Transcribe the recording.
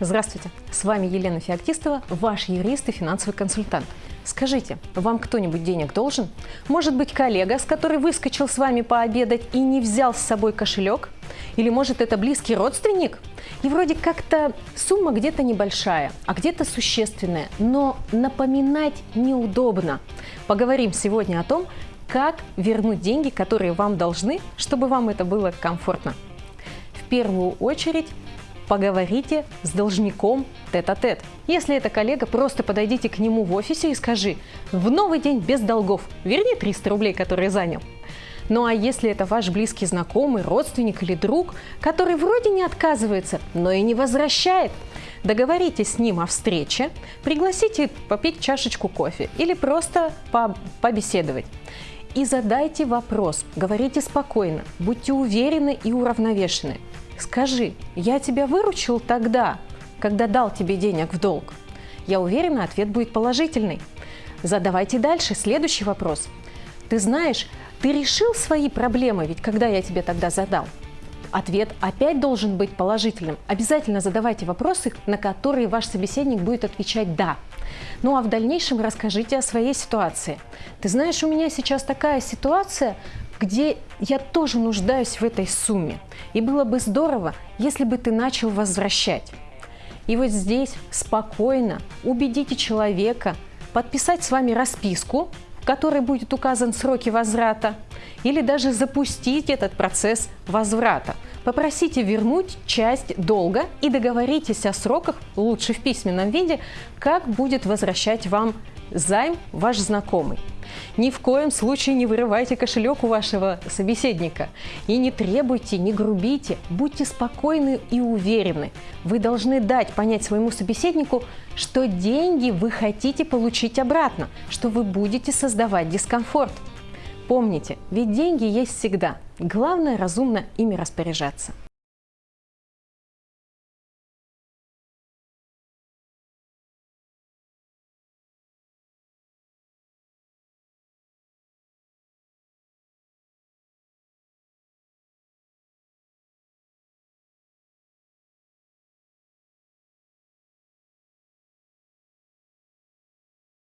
Здравствуйте, с вами Елена Феоктистова, ваш юрист и финансовый консультант. Скажите, вам кто-нибудь денег должен? Может быть коллега, с которой выскочил с вами пообедать и не взял с собой кошелек? Или может это близкий родственник? И вроде как-то сумма где-то небольшая, а где-то существенная, но напоминать неудобно. Поговорим сегодня о том, как вернуть деньги, которые вам должны, чтобы вам это было комфортно. В первую очередь поговорите с должником тет-а-тет. -тет. Если это коллега, просто подойдите к нему в офисе и скажи «В новый день без долгов, верни 300 рублей, которые занял». Ну а если это ваш близкий знакомый, родственник или друг, который вроде не отказывается, но и не возвращает, договоритесь с ним о встрече, пригласите попить чашечку кофе или просто по побеседовать. И задайте вопрос, говорите спокойно, будьте уверены и уравновешены. Скажи, я тебя выручил тогда, когда дал тебе денег в долг? Я уверена, ответ будет положительный. Задавайте дальше следующий вопрос. Ты знаешь, ты решил свои проблемы, ведь когда я тебе тогда задал? Ответ опять должен быть положительным. Обязательно задавайте вопросы, на которые ваш собеседник будет отвечать «да». Ну а в дальнейшем расскажите о своей ситуации. Ты знаешь, у меня сейчас такая ситуация, где я тоже нуждаюсь в этой сумме. И было бы здорово, если бы ты начал возвращать. И вот здесь спокойно убедите человека подписать с вами расписку, в которой будет указан сроки возврата, или даже запустить этот процесс возврата. Попросите вернуть часть долга и договоритесь о сроках, лучше в письменном виде, как будет возвращать вам займ ваш знакомый. Ни в коем случае не вырывайте кошелек у вашего собеседника и не требуйте, не грубите, будьте спокойны и уверены. Вы должны дать понять своему собеседнику, что деньги вы хотите получить обратно, что вы будете создавать дискомфорт. Помните, ведь деньги есть всегда. Главное разумно ими распоряжаться.